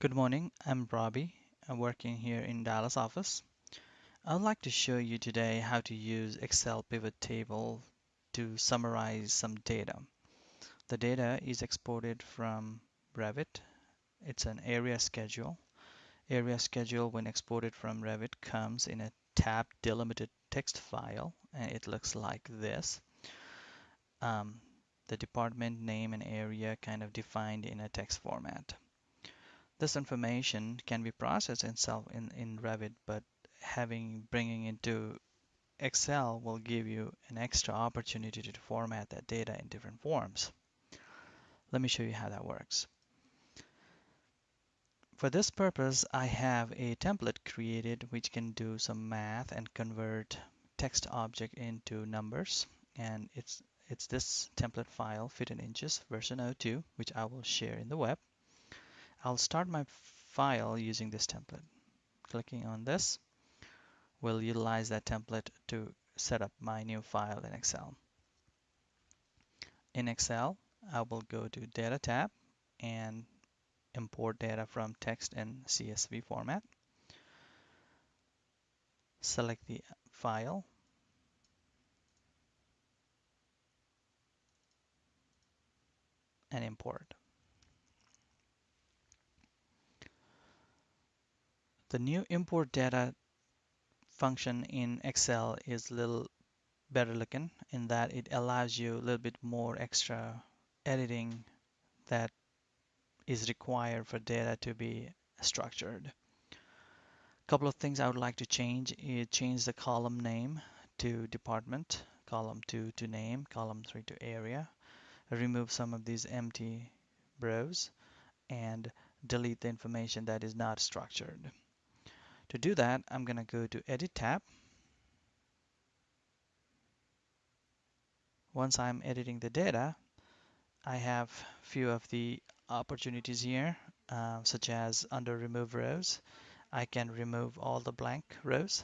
Good morning, I'm Robbie. I'm working here in Dallas office. I would like to show you today how to use Excel pivot table to summarize some data. The data is exported from Revit. It's an area schedule. Area schedule when exported from Revit comes in a tab delimited text file and it looks like this. Um, the department name and area kind of defined in a text format. This information can be processed itself in, in Revit, but having bringing it to Excel will give you an extra opportunity to format that data in different forms. Let me show you how that works. For this purpose, I have a template created which can do some math and convert text object into numbers. And it's, it's this template file, fit in inches, version 02, which I will share in the web. I'll start my file using this template. Clicking on this will utilize that template to set up my new file in Excel. In Excel, I will go to Data tab and import data from text and CSV format. Select the file and import. The new import data function in Excel is a little better looking in that it allows you a little bit more extra editing that is required for data to be structured. A couple of things I would like to change is change the column name to department, column 2 to name, column 3 to area, remove some of these empty rows, and delete the information that is not structured. To do that, I'm going to go to Edit tab. Once I'm editing the data, I have a few of the opportunities here, uh, such as under Remove Rows. I can remove all the blank rows.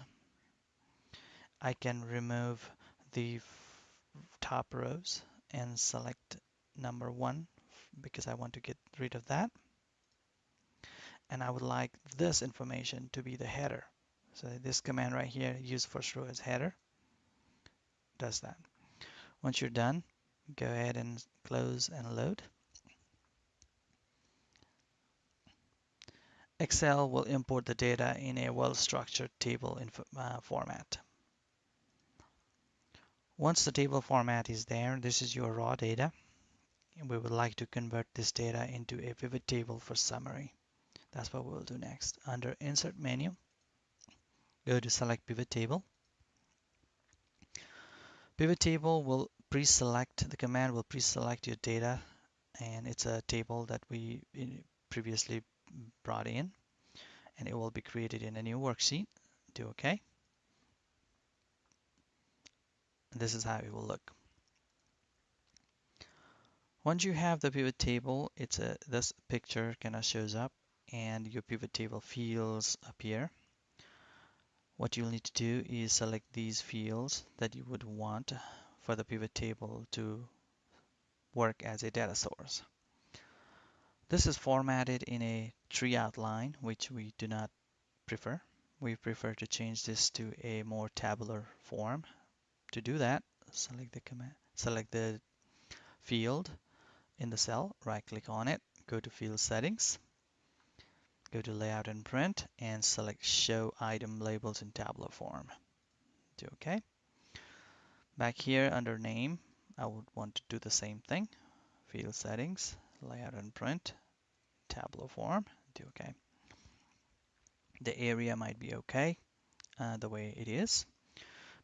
I can remove the top rows and select number one because I want to get rid of that and I would like this information to be the header. So this command right here, use first row as header, does that. Once you're done, go ahead and close and load. Excel will import the data in a well-structured table uh, format. Once the table format is there, this is your raw data. And we would like to convert this data into a pivot table for summary. That's what we'll do next. Under Insert menu, go to Select Pivot Table. Pivot Table will pre-select, the command will pre-select your data and it's a table that we previously brought in and it will be created in a new worksheet. Do OK. this is how it will look. Once you have the pivot table, it's a this picture kind of shows up and your pivot table fields appear. What you'll need to do is select these fields that you would want for the pivot table to work as a data source. This is formatted in a tree outline, which we do not prefer. We prefer to change this to a more tabular form. To do that, select the command, select the field in the cell, right click on it, go to field settings, Go to Layout and Print and select Show Item Labels in tabular form. Do OK. Back here under Name, I would want to do the same thing. Field Settings, Layout and Print, tabular form. Do OK. The area might be OK uh, the way it is.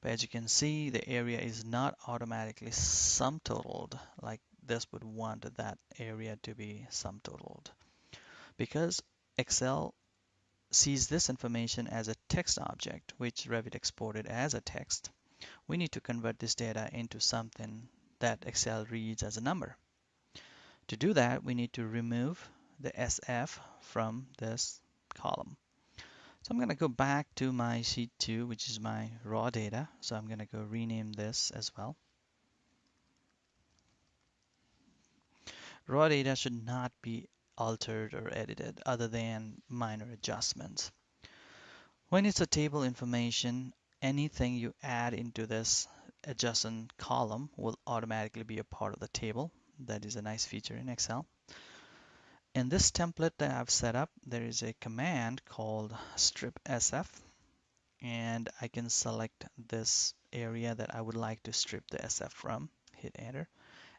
But as you can see, the area is not automatically sum totaled like this would want that area to be sum totaled. Because Excel sees this information as a text object, which Revit exported as a text. We need to convert this data into something that Excel reads as a number. To do that, we need to remove the SF from this column. So I'm going to go back to my sheet 2, which is my raw data. So I'm going to go rename this as well. Raw data should not be altered or edited other than minor adjustments. When it's a table information, anything you add into this adjacent column will automatically be a part of the table. That is a nice feature in Excel. In this template that I've set up, there is a command called strip SF and I can select this area that I would like to strip the SF from, hit enter,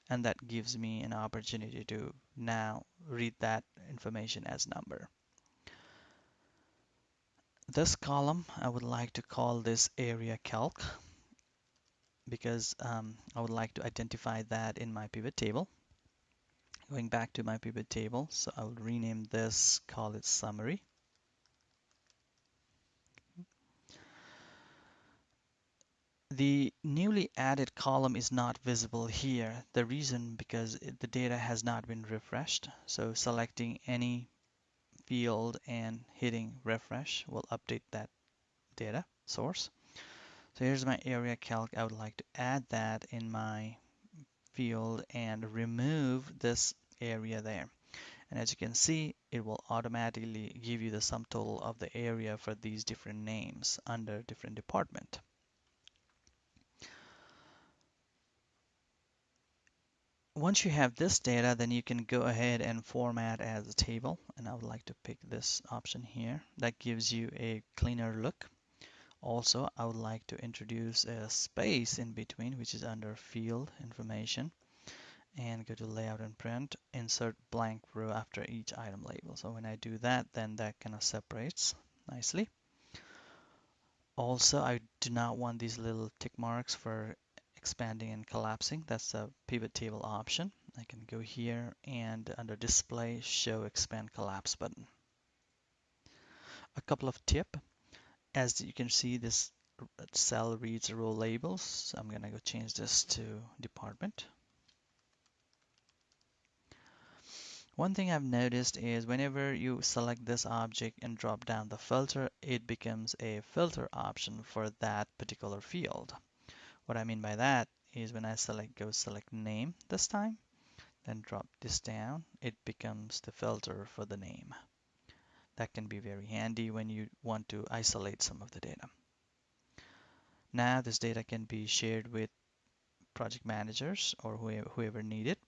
and that gives me an opportunity to now read that information as number. This column, I would like to call this area calc because um, I would like to identify that in my pivot table. Going back to my pivot table, so I will rename this, call it summary. The newly added column is not visible here. The reason because the data has not been refreshed. So selecting any field and hitting refresh will update that data source. So here's my area calc. I would like to add that in my field and remove this area there. And as you can see, it will automatically give you the sum total of the area for these different names under different department. Once you have this data, then you can go ahead and format as a table. And I would like to pick this option here. That gives you a cleaner look. Also, I would like to introduce a space in between, which is under field information. And go to layout and print, insert blank row after each item label. So when I do that, then that kind of separates nicely. Also, I do not want these little tick marks for expanding and collapsing. That's a pivot table option. I can go here and under display, show expand collapse button. A couple of tip. As you can see, this cell reads row labels. So I'm going to go change this to department. One thing I've noticed is whenever you select this object and drop down the filter, it becomes a filter option for that particular field. What I mean by that is when I select go select name this time, then drop this down, it becomes the filter for the name. That can be very handy when you want to isolate some of the data. Now this data can be shared with project managers or whoever, need it.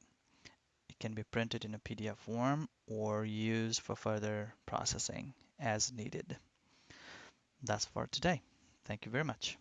It can be printed in a PDF form or used for further processing as needed. That's for today. Thank you very much.